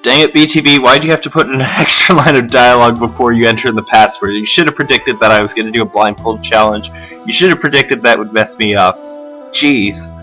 Dang it, BTB, why do you have to put in an extra line of dialogue before you enter in the password? You should have predicted that I was going to do a blindfold challenge. You should have predicted that would mess me up. Jeez.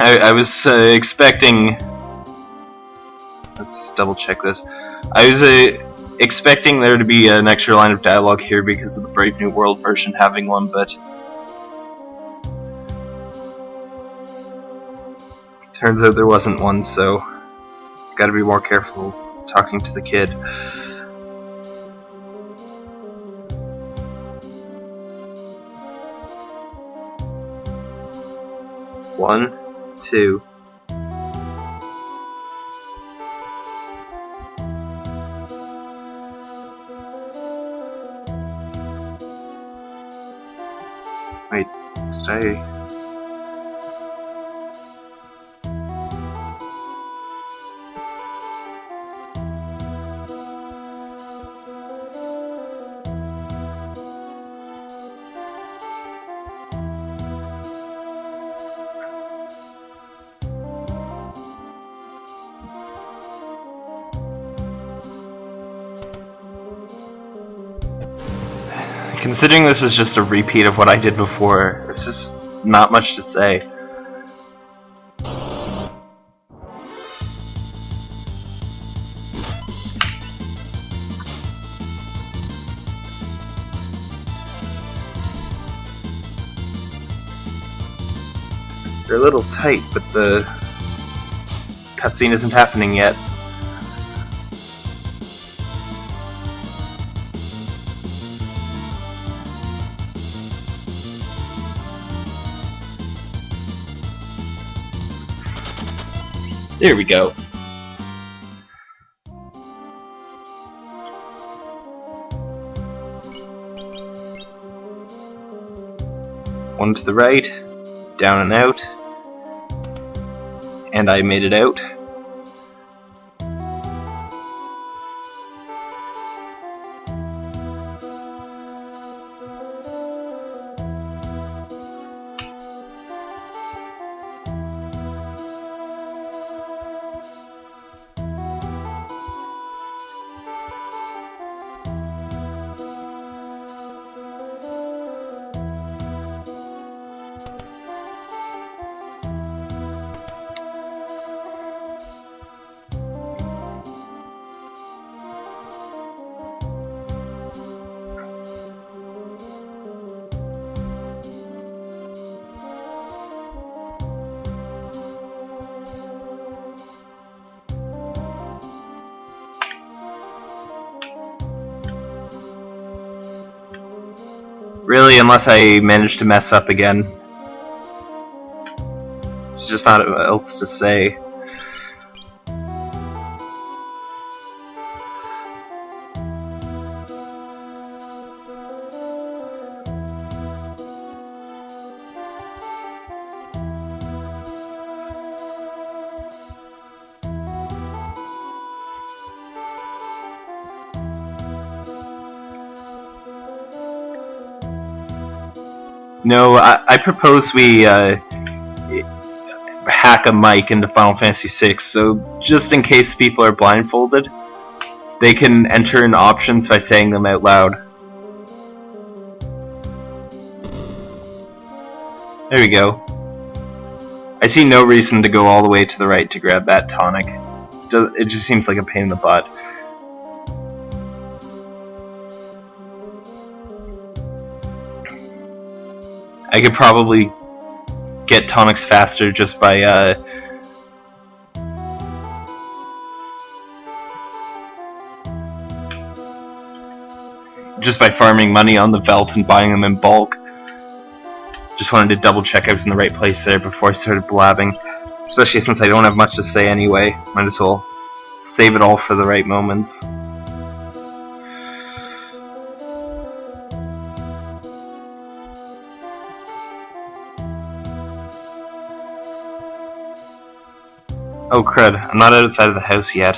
I, I was uh, expecting. Let's double check this. I was uh, expecting there to be an extra line of dialogue here because of the Brave New World version having one, but turns out there wasn't one, so gotta be more careful talking to the kid. One, two. Wait, did I... Considering this is just a repeat of what I did before, it's just not much to say. They're a little tight, but the cutscene isn't happening yet. There we go. One to the right, down and out, and I made it out. Really, unless I manage to mess up again. There's just not else to say. No, I, I propose we uh, hack a mic into Final Fantasy VI, so just in case people are blindfolded, they can enter in options by saying them out loud. There we go. I see no reason to go all the way to the right to grab that tonic. It just seems like a pain in the butt. I could probably get tonics faster just by uh, just by farming money on the Veldt and buying them in bulk. Just wanted to double check I was in the right place there before I started blabbing. Especially since I don't have much to say anyway. Might as well save it all for the right moments. Oh crud, I'm not outside of the house yet.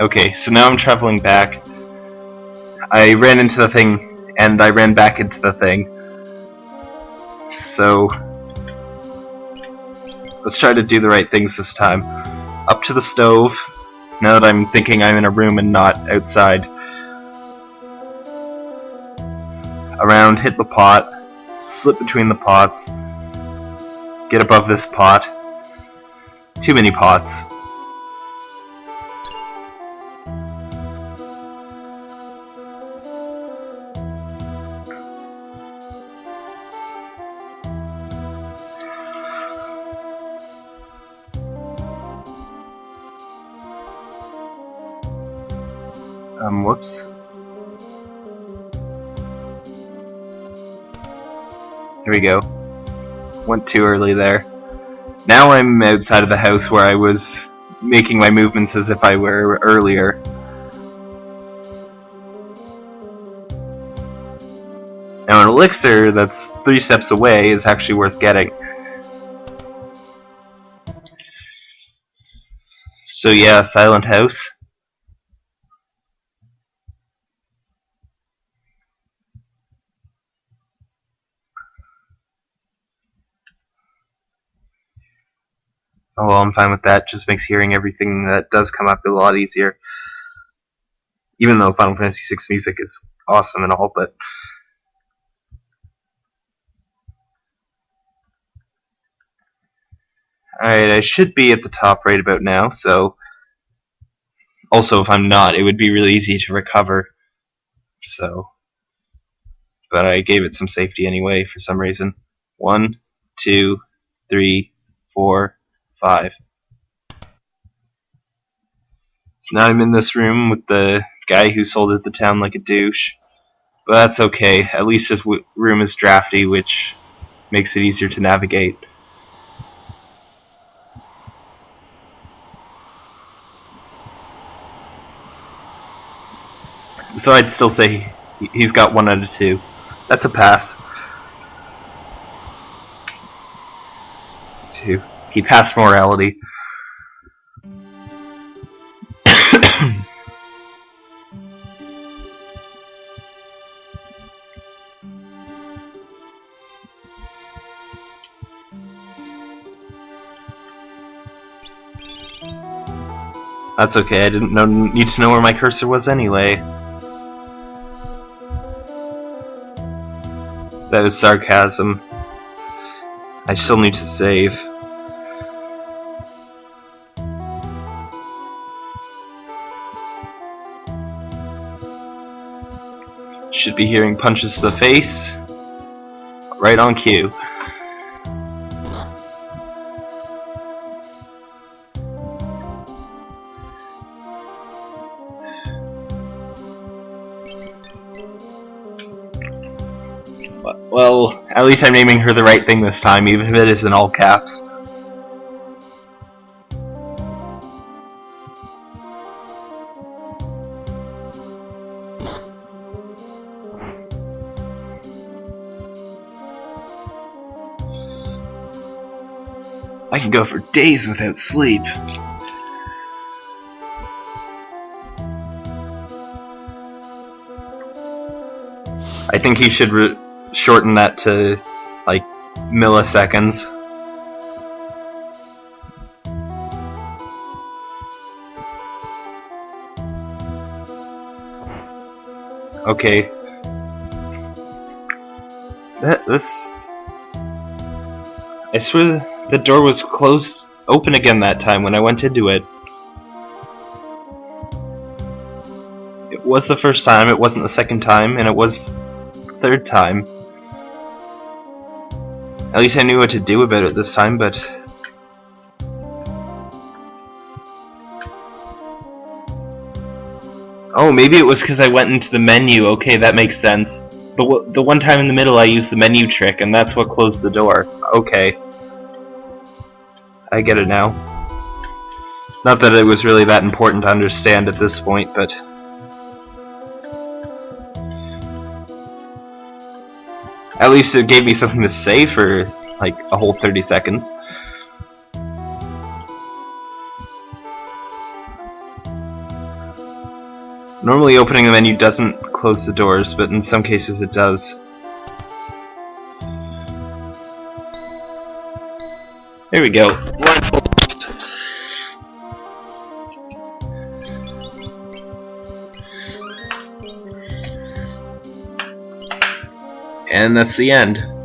Okay, so now I'm traveling back. I ran into the thing, and I ran back into the thing. So, let's try to do the right things this time. To the stove, now that I'm thinking I'm in a room and not outside. Around, hit the pot, slip between the pots, get above this pot. Too many pots. Um, whoops. Here we go. Went too early there. Now I'm outside of the house where I was making my movements as if I were earlier. Now an elixir that's three steps away is actually worth getting. So yeah, Silent House. Oh well, I'm fine with that. Just makes hearing everything that does come up a lot easier. Even though Final Fantasy VI music is awesome and all, but Alright, I should be at the top right about now, so also if I'm not, it would be really easy to recover. So but I gave it some safety anyway for some reason. One, two, three, four, five. So now I'm in this room with the guy who sold it the town like a douche. But that's okay. At least this room is drafty, which makes it easier to navigate. So I'd still say he's got one out of two. That's a pass. He passed morality. That's okay, I didn't know, need to know where my cursor was anyway. That is sarcasm. I still need to save. Should be hearing punches to the face. Right on cue. Well, at least I'm naming her the right thing this time, even if it is in all caps. Can go for days without sleep. I think he should shorten that to like milliseconds. Okay. That this I swear the door was closed open again that time when I went into it. It was the first time, it wasn't the second time, and it was third time. At least I knew what to do about it this time, but... Oh, maybe it was because I went into the menu. Okay, that makes sense. But the one time in the middle I used the menu trick, and that's what closed the door. Okay. I get it now. Not that it was really that important to understand at this point, but... At least it gave me something to say for, like, a whole 30 seconds. Normally opening the menu doesn't close the doors, but in some cases it does. There we go. And that's the end.